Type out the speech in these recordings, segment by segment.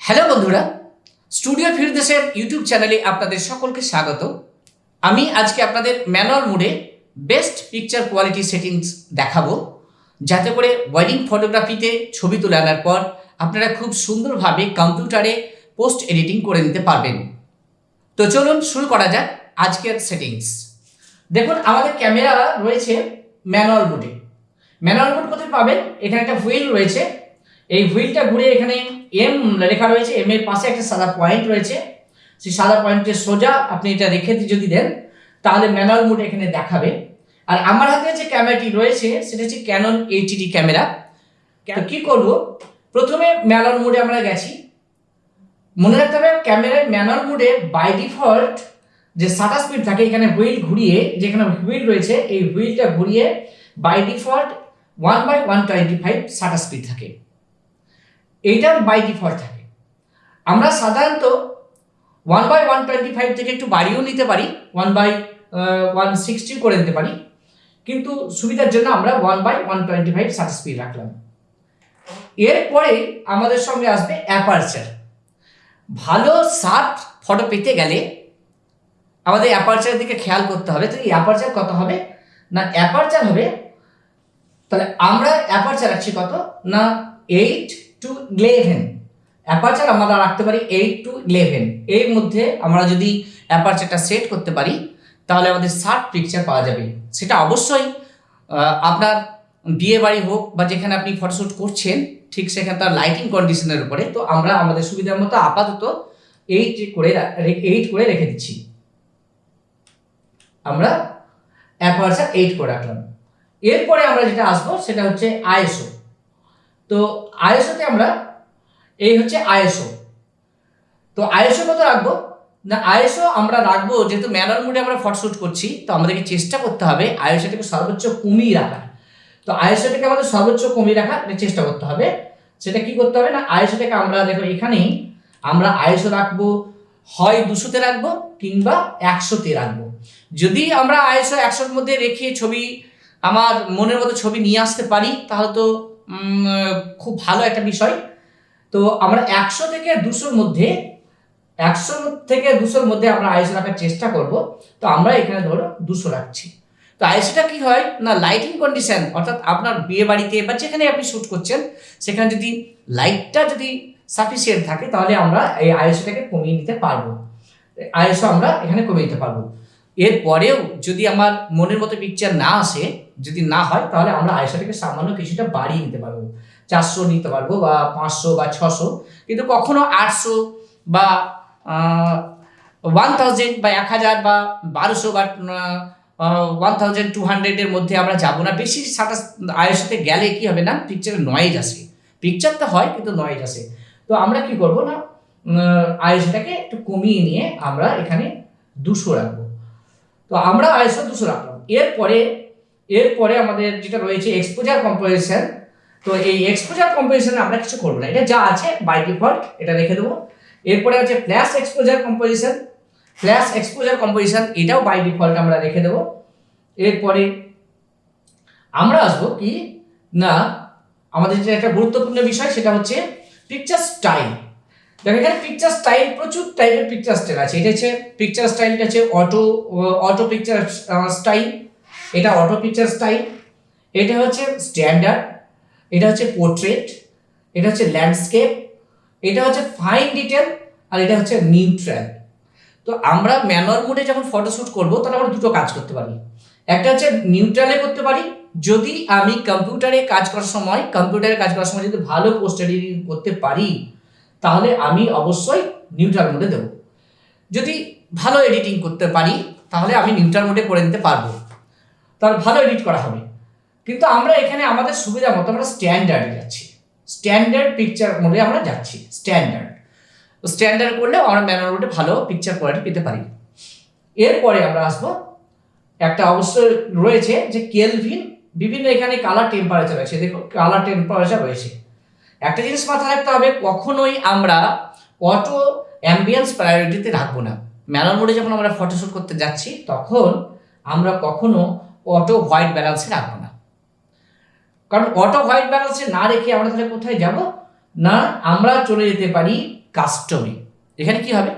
Hello বন্ধুরা, studio ফিরদেশের YouTube চ্যানেলে আপনাদের সকলকে স্বাগত। আমি আজকে আপনাদের ম্যানুয়াল মুডে বেস্ট পিকচার কোয়ালিটি সেটিংস দেখাবো, যাতে করে ওয়েডিং ফটোগ্রাফিতে ছবি তুলে আনার পর আপনারা খুব সুন্দরভাবে কম্পিউটারে পোস্ট এডিটিং করে নিতে পারবেন। তো চলুন শুরু করা যাক আজকের সেটিংস। দেখুন, আমাদের ক্যামেরা রয়েছে ম্যানুয়াল মোডে। ম্যানুয়াল মোড কোথায় পাবেন? এখানে একটা হুইল রয়েছে। এই হুইলটা ঘুরে এখানে এম লেখা রয়েছে এম এর পাশে একটা সাদা পয়েন্ট রয়েছে। সেই সাদা পয়েন্টের সোজা আপনি এটা রেখে যদি দেন তাহলে ম্যানুয়াল মোড এখানে দেখাবে। আর আমার হাতে যে ক্যামেরাটি রয়েছে সেটা হচ্ছে ক্যানন এইচডি ক্যামেরা তো কি করব? প্রথমে ম্যানুয়াল মোডে আমরা গেছি। মনে রাখতে হবে ক্যামেরার ম্যানুয়াল মোডে বাই ডিফল্ট যে শাটার স্পিড থাকে এখানে হুইল ঘুরিয়ে যেখানে হুইল রয়েছে এই হুইলটা ঘুরিয়ে by default one by one twenty five shutter speed থাকে। এইটার বাই ডিফল্ট থাকে। আমরা সাধারণত one by one twenty five থেকে একটু বাড়িয়েও নিতে পারি ওয়ান বাই ওয়ান সিক্সটি করে নিতে পারি। কিন্তু সুবিধার জন্য আমরা one by one twenty five speed রাখলাম। এরপরে আমাদের সঙ্গে আসবে অ্যাপারচার। ভালো শার্প ফটো পেতে গেলে আমাদের অ্যাপারচারের দিকে খেয়াল করতে হবে তো এই অ্যাপারচার কত হবে না অ্যাপারচার হবে। তাহলে আমরা অ্যাপারচার রাখছি কত? না এইট টু ইলেভেন অ্যাপারচার আমরা রাখতে পারি এইট টু ইলেভেন এর মধ্যে আমরা যদি অ্যাপারচারটা সেট করতে পারি, তাহলে আমাদের শার্প পিকচার পাওয়া যাবে। সেটা অবশ্যই আপনার বিয়ে বাড়ি হোক বা যেখানে আপনি ফটোশ্যুট করছেন, ঠিক সেখানে তার লাইটিং কন্ডিশনের উপরে। তো আমরা আমাদের সুবিধার মতো আপাতত এইট করে এইট করে রেখে দিচ্ছি। আমরা অ্যাপারচার এইট করে রাখলাম। এরপরে আমরা যেটা আসব, সেটা হচ্ছে আইএসও। তো আইএসওতে আমরা এই হচ্ছে আইএসও তো আইএসও কত রাখব? না আইএসও আমরা রাখব, যেহেতু ম্যানুয়াল মোডে আমরা ফটোশ্যুট করছি, তো আমাদেরকে চেষ্টা করতে হবে আইএসওটাকে সর্বোচ্চ কমিয়ে রাখার। তো আইএসওটাকে আমাদের সর্বোচ্চ কমিয়ে রাখার চেষ্টা করতে হবে, সেটা কি করতে হবে না আইএসওটাকে আমরা দেখো এখানেই আমরা আইএসও রাখব, হয় দুশোতে রাখব কিংবা একশোতে রাখব। যদি আমরা আইএসও একশোর মধ্যে রেখে ছবি, আমার মনের মতো ছবি নিয়ে আসতে পারি, তাহলে তো খুব ভালো একটা বিষয়। তো আমরা একশো থেকে দুশোর মধ্যে, একশো থেকে দুশোর মধ্যে আমরা আইএসও রাখার চেষ্টা করব। তো আমরা এখানে ধরো দুশো রাখছি। তো আইএসওটা কি হয়? না লাইটিং কন্ডিশন অর্থাৎ আপনার বিয়ে বাড়িতে বা যেখানে আপনি শ্যুট করছেন, সেখানে যদি লাইটটা যদি সাফিসিয়েন্ট থাকে, তাহলে আমরা এই আইএসওটাকে কমিয়ে নিতে পারব। আইএসও আমরা এখানে কমিয়ে নিতে পারব। এরপরেও যদি আমার মনের মতো পিকচার না আসে, যদি না হয়, তাহলে আমরা আইএসওটাকে সামান্য কিছুটা বাড়িয়ে নিতে পারব। চারশো নিতে পারব বা পাঁচশো বা ছশো, কিন্তু কখনো আটশো বা ওয়ান থাউজেন্ড বা এক হাজার বা বারোশো বা ওয়ান থাউজেন্ড টু হান্ড্রেডের মধ্যে আমরা যাব না। বেশি সাতাশ আইএসওতে গেলে কি হবে না পিকচারে নয়েজ আসে। পিকচার তো হয়, কিন্তু নয়েজ আসে। তো আমরা কি করব না আইএসওটাকে একটু কমিয়ে নিয়ে আমরা এখানে দুশো রাখব। তো আমরা আইএসও দুশো রাখলাম। এরপরে এরপরে আমাদের যেটা রয়েছে এক্সপোজার কম্পোজিশন তো এই এক্সপোজার কম্পোজিশনে আমরা কিছু করব না। এটা যা আছে বাই ডিফল্ট এটা রেখে দেবো। এরপরে আছে flash exposure composition flash exposure composition এটাও বাই ডিফল্ট আমরা রেখে দেবো। এরপরে আমরা আসব কি? না, আমাদের যে একটা গুরুত্বপূর্ণ বিষয় সেটা হচ্ছে পিকচার স্টাইল দেখো, এখানে পিকচার স্টাইল প্রচুর টাইপের পিকচার স্টাইল আছে। এটা হচ্ছে পিকচার স্টাইলটা হচ্ছে অটো অটো পিকচার স্টাইল এটা অটো পিকচার স্টাইল এটা হচ্ছে স্ট্যান্ডার্ড এটা হচ্ছে পোর্ট্রেট এটা হচ্ছে ল্যান্ডস্কেপ এটা হচ্ছে ফাইন ডিটেল আর এটা হচ্ছে নিউট্রাল তো আমরা ম্যানুয়াল মোডে যখন ফটোশ্যুট করব, তাহলে আমরা দুটো কাজ করতে পারি। একটা হচ্ছে নিউট্রালে করতে পারি। যদি আমি কম্পিউটারে কাজ করার সময় কম্পিউটারে কাজ করার সময় যদি ভালো পোস্ট এডিটিং করতে পারি তাহলে আমি অবশ্যই নিউট্রাল মোডে দেবো। যদি ভালো এডিটিং করতে পারি, তাহলে আমি নিউট্রাল মোডে করে নিতে পারব। তাহলে ভালো এডিট করা হবে। কিন্তু আমরা এখানে আমাদের সুবিধা মতো আমরা স্ট্যান্ডার্ডে যাচ্ছি। স্ট্যান্ডার্ড পিকচার মোডে আমরা যাচ্ছি। স্ট্যান্ডার্ড স্ট্যান্ডার্ড করলে আমরা ম্যানুয়াল মোডে ভালো পিকচার কোয়ালিটি পেতে পারি। এরপরে আমরা আসব। একটা অবশ্যই রয়েছে যে কেলভিন বিভিন্ন এখানে কালার টেম্পারেচার রয়েছে। দেখো কালার টেম্পারেচার রয়েছে। একটা জিনিস মাথায় রাখতে হবে, কখনোই আমরা অটো অ্যাম্বিয়েন্স প্রায়োরিটিতে রাখব না। ম্যানুয়াল মোডে যখন আমরা ফটোশ্যুট করতে যাচ্ছি, তখন আমরা কখনো অটো হোয়াইট ব্যালেন্সে রাখব না। কারণ অটো হোয়াইট ব্যালেন্সে না রেখে আমরা তাহলে কোথায় যাব? না, আমরা চলে যেতে পারি কাস্টমে এখানে কি হবে?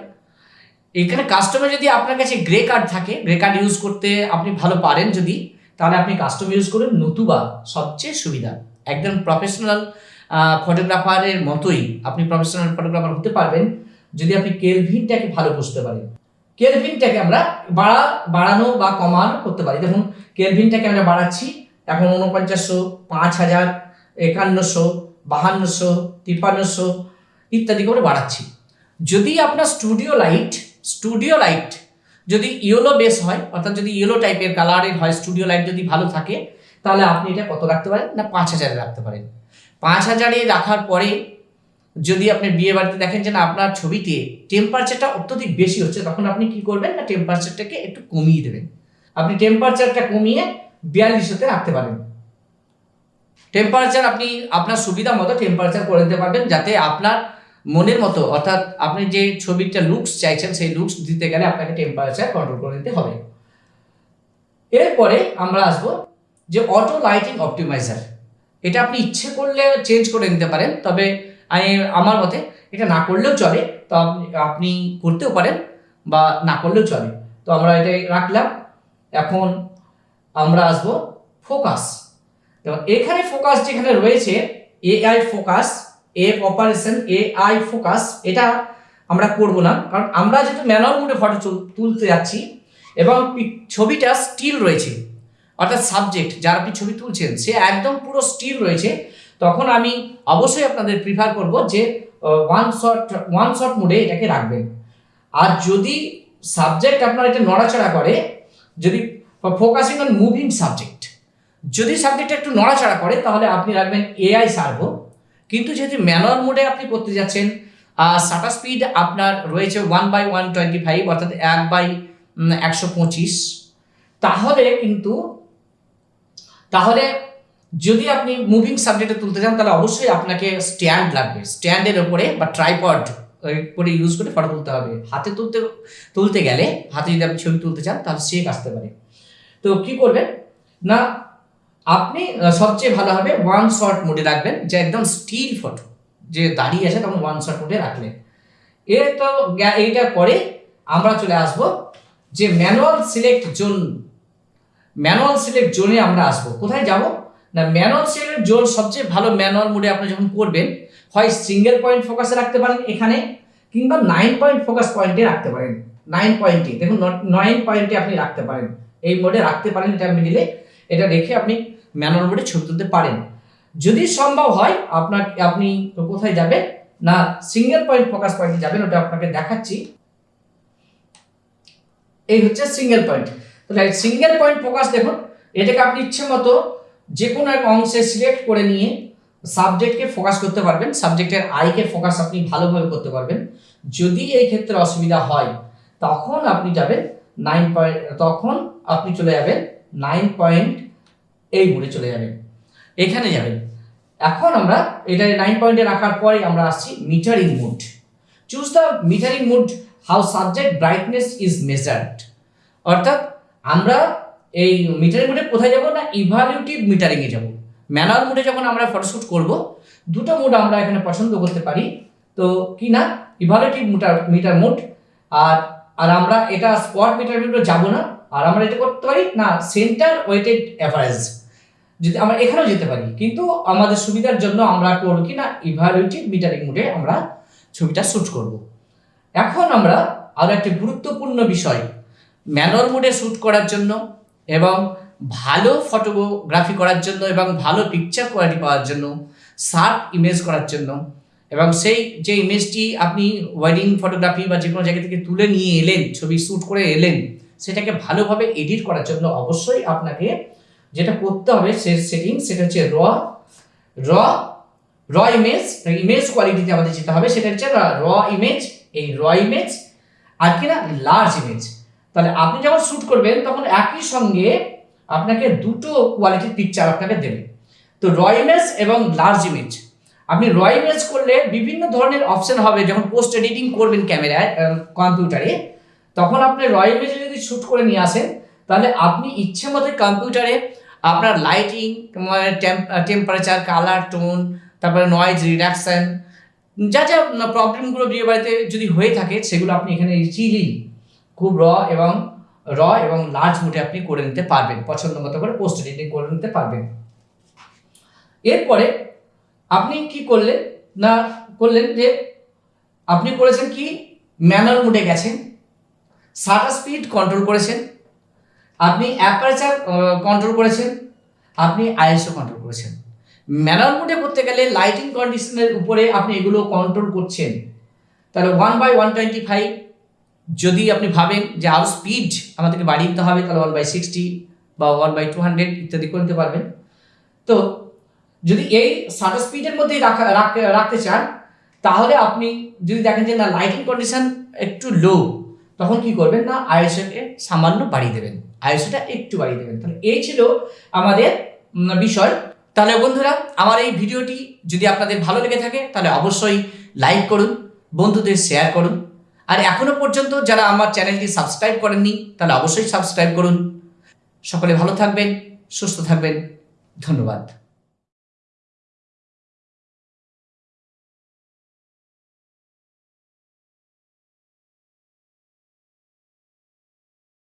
এখানে কাস্টমে যদি আপনার কাছে গ্রে কার্ড থাকে গ্রে কার্ড ইউজ করতে আপনি ভালো পারেন যদি, তাহলে আপনি কাস্টম ইউজ করুন নতুবা সবচেয়ে সুবিধা। একদম প্রফেশনাল ফটোগ্রাফারের মতোই আপনি প্রফেশনাল ফটোগ্রাফার হতে পারবেন, যদি আপনি কেলভিনটাকে ভালো বুঝতে পারেন। কেলভিনটাকে আমরা বাড়া, বাড়ানো বা কমানো করতে পারি। দেখুন, কেলভিনটাকে আমরা বাড়াচ্ছি, এখন উনপঞ্চাশশো পাঁচ হাজার, একান্নশো, বাহান্নশো, তিপ্পান্নশো ইত্যাদি করে বাড়াচ্ছি। যদি আপনার স্টুডিও লাইট স্টুডিও লাইট যদি ইয়েলো বেস হয়, অর্থাৎ যদি ইয়েলো টাইপের কালারের হয় স্টুডিও লাইট যদি ভালো থাকে, তাহলে আপনি এটা কত রাখতে পারেন? না, পাঁচ হাজারে রাখতে পারেন। পাঁচ হাজারে রাখার পরে যদি আপনি বিয়ে বাড়িতে দেখেন যে না, আপনার ছবিতে টেম্পারেচারটা অত্যধিক বেশি হচ্ছে, তখন আপনি কি করবেন না টেম্পারেচারটাকে একটু কমিয়ে দেবেন। আপনি টেম্পারেচারটা কমিয়ে বিয়াল্লিশতে রাখতে পারেন। টেম্পারেচার আপনি আপনার সুবিধা মতো টেম্পারেচার করে দিতে পারবেন, যাতে আপনার মনের মতো, অর্থাৎ আপনি যে ছবিটা লুকস চাইছেন, সেই লুকস দিতে গেলে আপনাকে টেম্পারেচার কন্ট্রোল করে নিতে হবে। এরপরে আমরা আসব যে অটো লাইটিং অপটিমাইজার এটা আপনি ইচ্ছে করলে চেঞ্জ করে নিতে পারেন, তবে আমি, আমার মতে এটা না করলেও চলে, তো আপনি করতেও পারেন বা না করলেও চলে। তো আমরা এটা রাখলাম। এখন আমরা আসব ফোকাস এবং এখানে ফোকাস যেখানে রয়েছে AI focus F operation AI focus এটা আমরা করব না। কারণ আমরা যেহেতু ম্যানুয়াল মোডে ফটো তুলতে যাচ্ছি, এবং ছবিটা স্টিল রয়েছে। অর্থাৎ সাবজেক্ট যার আপনি ছবি তুলছেন, সে একদম পুরো স্টিল রয়েছে। তখন আমি অবশ্যই আপনাদের প্রিফার করব যে ওয়ান শট ওয়ান শট মোডে এটাকে রাখবেন। আর যদি সাবজেক্ট আপনার এটা নড়াচড়া করে, যদি ফোকাসিং অন মুভিং সাবজেক্ট যদি সাবজেক্টটা একটু নড়াচড়া করে, তাহলে আপনি রাখবেন এআই সার্ভো কিন্তু যেহেতু ম্যানুয়াল মোডে আপনি করতে যাচ্ছেন শাটার স্পিড আপনার রয়েছে one by one twenty five অর্থাৎ এক বাই একশো পঁচিশ, তাহলে কিন্তু তাহলে যদি আপনি মুভিং সাবজেক্টে তুলতে চান, তাহলে অবশ্যই আপনাকে স্ট্যান্ড লাগবে। স্ট্যান্ডের ওপরে বা ট্রাইপড করে ইউজ করে ফটো তুলতে হবে। হাতে তুলতে তুলতে গেলে, হাতে যদি আপনি ছবি তুলতে চান, তাহলে শেক আসতে পারে। তো কি করবেন? না, আপনি সবচেয়ে ভালো হবে ওয়ান শট মোডে রাখবেন, যে একদম স্টিল ফটো যে দাঁড়িয়ে আছে, তখন ওয়ান শট মোডে রাখলেন এ তো এইটার পরে আমরা চলে আসব যে manual select zone manual select জোনে আমরা আসব। কোথায় যাব? না, ম্যানুয়াল সিলেক্ট জোন সবচেয়ে ভালো ম্যানুয়াল মোডে আপনি যখন করবেন, হয় সিঙ্গেল পয়েন্ট ফোকাসে রাখতে পারেন এখানে, কিংবা নাইন পয়েন্ট ফোকাস পয়েন্টে রাখতে পারেন। নাইন পয়েন্টে দেখুন নাইন পয়েন্টে আপনি রাখতে পারেন। এই মোডে রাখতে পারেন এটা মিডিলে এটা রেখে আপনি ম্যানুয়াল মোডে ছবি তুলতে পারেন। যদি সম্ভব হয়, আপনার, আপনি কোথায় যাবেন? না সিঙ্গেল পয়েন্ট ফোকাস পয়েন্টে যাবেন, ওটা আপনাকে দেখাচ্ছি। এই হচ্ছে সিঙ্গেল পয়েন্ট তাহলে সিঙ্গেল পয়েন্ট ফোকাস দেখুন। এটাকে আপনি ইচ্ছে মতো যে কোনো এক অংশে সিলেক্ট করে নিয়ে সাবজেক্টকে ফোকাস করতে পারবেন। সাবজেক্টের আইকে ফোকাস আপনি ভালোভাবে করতে পারবেন। যদি এই ক্ষেত্রে অসুবিধা হয়, তখন আপনি যাবেন নাইন পয়েন্ট তখন আপনি চলে যাবেন নাইন পয়েন্ট এই মোডে চলে যাবেন। এখানে যাবেন। এখন আমরা এটা নাইন পয়েন্টে রাখার পরে আমরা আসছি metering mode choose the metering mode how subject brightness is measured অর্থাৎ আমরা এই মিটারিং মোডে কোথায় যাব না ইভালিউটিভ মিটারিংয়ে যাব। ম্যানুয়াল মোডে যখন আমরা ফটোশ্যুট করব, দুটো মোড আমরা এখানে পছন্দ করতে পারি। তো কি না? ইভালিউটিভ মিটার মিটার মোড আর আর আমরা এটা স্পট মিটার মোডে যাব না। আর আমরা এটা করতে পারি না সেন্টার ওয়েটেড অ্যাভারেজ যদি আমরা এখানেও যেতে পারি, কিন্তু আমাদের সুবিধার জন্য আমরা করব কি না? ইভালুয়েটিভ মিটারিং মোডে আমরা ছবিটা শ্যুট করব। এখন আমরা আরও একটি গুরুত্বপূর্ণ বিষয় ম্যানুয়াল মোডে শ্যুট করার জন্য এবং ভালো ফটোগ্রাফি করার জন্য এবং ভালো পিকচার কোয়ালিটি পাওয়ার জন্য শার্প ইমেজ করার জন্য এবং সেই যে ইমেজটি আপনি ওয়েডিং ফটোগ্রাফি বা যে কোনো জায়গা থেকে তুলে নিয়ে এলেন, ছবি শ্যুট করে এলেন, সেটাকে ভালোভাবে এডিট করার জন্য অবশ্যই আপনাকে যেটা করতে হবে সে সেটিং সেটা হচ্ছে র র র ইমেজ ইমেজ কোয়ালিটিতে আমাদের যেতে হবে, সেটা হচ্ছে র ইমেজ এই র ইমেজ আর কি না লার্জ ইমেজ তাহলে আপনি যখন শ্যুট করবেন, তখন একই সঙ্গে আপনাকে দুটো কোয়ালিটির পিকচার আপনাকে দেবে। তো র ইমেজ এবং লার্জ ইমেজ আপনি র ইমেজ করলে বিভিন্ন ধরনের অপশন হবে, যখন পোস্ট এডিটিং করবেন ক্যামেরায় কম্পিউটারে তখন আপনি র ইমেজে যদি শ্যুট করে নিয়ে আসেন, তাহলে আপনি ইচ্ছে মতো কম্পিউটারে আপনার লাইটিং টেম্পারেচার কালার টোন তারপরে নয়েজ রিডাকশন যা যা প্রবলেমগুলো বিয়ে বাড়িতে যদি হয়ে থাকে, সেগুলো আপনি এখানে ইজিলি খুব র এবং র এবং লার্জ মোটে আপনি করে নিতে পারবেন। পছন্দ মতো করে পোস্ট এডিটিং করে নিতে পারবেন। এরপরে আপনি কি করলেন না করলেন যে আপনি করেছেন কি? ম্যানুয়াল মোডে গেছেন শাটার স্পিড কন্ট্রোল করেছেন, আপনি অ্যাপারেচার কন্ট্রোল করেছেন, আপনি আইএসও কন্ট্রোল করেছেন। ম্যানুয়াল মোডে করতে গেলে লাইটিং কন্ডিশনের উপরে আপনি এগুলো কন্ট্রোল করছেন। তাহলে one by one twenty five যদি আপনি ভাবেন যে আরও স্পিড আমাদেরকে বাড়িয়ে দিতে হবে, তাহলে ওয়ান বাই সিক্সটি বা ওয়ান বাই টু হান্ড্রেড ইত্যাদি করে নিতে পারবেন। তো যদি এই শাটার স্পিডের মধ্যেই রাখা রাখ- রাখতে চান, তাহলে আপনি যদি দেখেন যে না লাইটিং কন্ডিশন একটু লো তখন কি করবেন না আইএসওকে সামান্য বাড়িয়ে দেবেন। আইএসওটা একটু বাড়িয়ে দেবেন। তাহলে এই ছিল আমাদের বিষয়। তাহলে বন্ধুরা, আমার এই ভিডিওটি যদি আপনাদের ভালো লেগে থাকে, তাহলে অবশ্যই লাইক করুন, বন্ধুদের শেয়ার করুন। আর এখনও পর্যন্ত যারা আমার চ্যানেলটি সাবস্ক্রাইব করেননি, তাহলে অবশ্যই সাবস্ক্রাইব করুন। সকলে ভালো থাকবেন, সুস্থ থাকবেন। ধন্যবাদ।